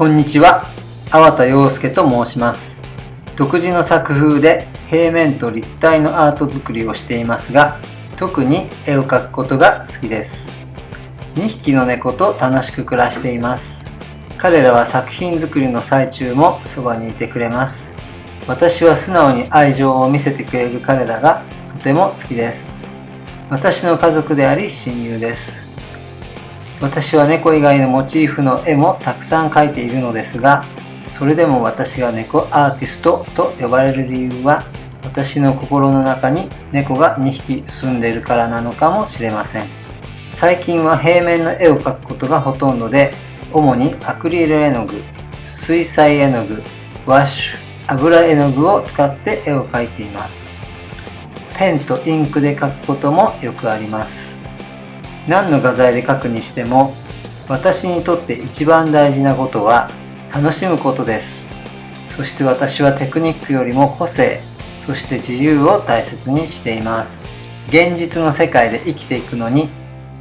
こんにちは、粟田洋介と申します。独自の作風で平面と立体のアート作りをしていますが、特に絵を描くことが好きです。2匹の猫と楽しく暮らしています。彼らは作品作りの最中もそばにいてくれます。私は素直に愛情を見せてくれる彼らがとても好きです。私の家族であり親友です。私は猫以外のモチーフの絵もたくさん描いているのですが、それでも私が猫アーティストと呼ばれる理由は、私の心の中に猫が2匹住んでいるからなのかもしれません。最近は平面の絵を描くことがほとんどで、主にアクリル絵の具、水彩絵の具、ワッシュ、油絵の具を使って絵を描いています。ペンとインクで描くこともよくあります。何の画材で描くにしても、私にとって一番大事なことは楽しむことです。そして私はテクニックよりも個性、そして自由を大切にしています。現実の世界で生きていくのに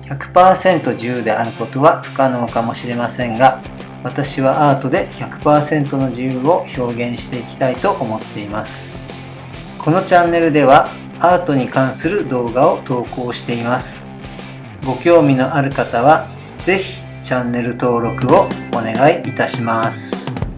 100%自由であることは不可能かもしれませんが、私はアートで100%の自由を表現していきたいと思っています。このチャンネルではアートに関する動画を投稿しています。ご興味のある方は、ぜひチャンネル登録をお願いいたします。